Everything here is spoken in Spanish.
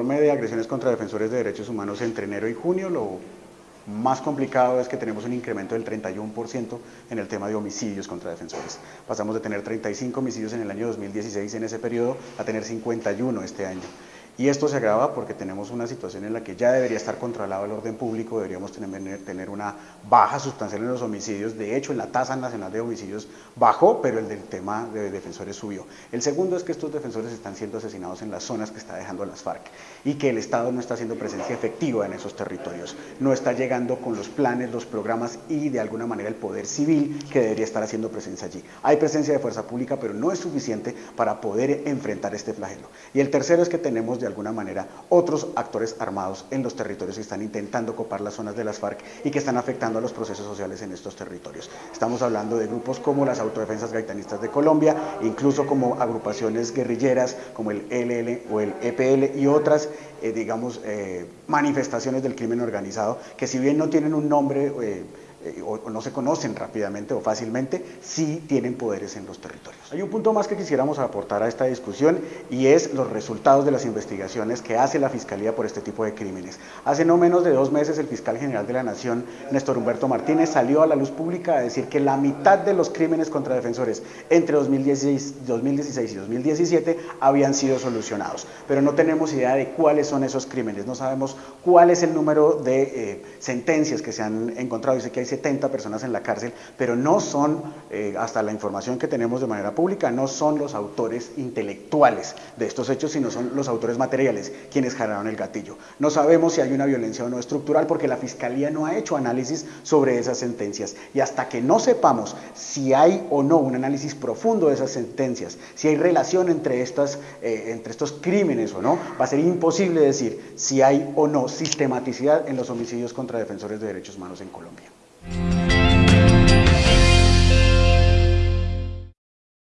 agresiones contra defensores de derechos humanos entre enero y junio, lo más complicado es que tenemos un incremento del 31% en el tema de homicidios contra defensores. Pasamos de tener 35 homicidios en el año 2016 en ese periodo a tener 51 este año. Y esto se agrava porque tenemos una situación en la que ya debería estar controlado el orden público, deberíamos tener, tener, una baja sustancial en los homicidios. De hecho, en la tasa nacional de homicidios bajó, pero el del tema de defensores subió. El segundo es que estos defensores están siendo asesinados en las zonas que está dejando las FARC y que el Estado no está haciendo presencia efectiva en esos territorios. No está llegando con los planes, los programas y de alguna manera el poder civil que debería estar haciendo presencia allí. Hay presencia de fuerza pública, pero no es suficiente para poder enfrentar este flagelo. Y el tercero es que tenemos de alguna manera otros actores armados en los territorios que están intentando copar las zonas de las FARC y que están afectando a los procesos sociales en estos territorios. Estamos hablando de grupos como las autodefensas gaitanistas de Colombia, incluso como agrupaciones guerrilleras como el LL o el EPL y otras, eh, digamos, eh, manifestaciones del crimen organizado que si bien no tienen un nombre... Eh, eh, o, no se conocen rápidamente o fácilmente, sí tienen poderes en los territorios. Hay un punto más que quisiéramos aportar a esta discusión y es los resultados de las investigaciones que hace la Fiscalía por este tipo de crímenes. Hace no menos de dos meses el fiscal general de la Nación, Néstor Humberto Martínez, salió a la luz pública a decir que la mitad de los crímenes contra defensores entre 2016, 2016 y 2017 habían sido solucionados, pero no tenemos idea de cuáles son esos crímenes, no sabemos cuál es el número de eh, sentencias que se han encontrado. Dice que hay 70 personas en la cárcel, pero no son, eh, hasta la información que tenemos de manera pública, no son los autores intelectuales de estos hechos, sino son los autores materiales quienes generaron el gatillo. No sabemos si hay una violencia o no estructural porque la Fiscalía no ha hecho análisis sobre esas sentencias y hasta que no sepamos si hay o no un análisis profundo de esas sentencias, si hay relación entre, estas, eh, entre estos crímenes o no, va a ser imposible decir si hay o no sistematicidad en los homicidios contra defensores de derechos humanos en Colombia.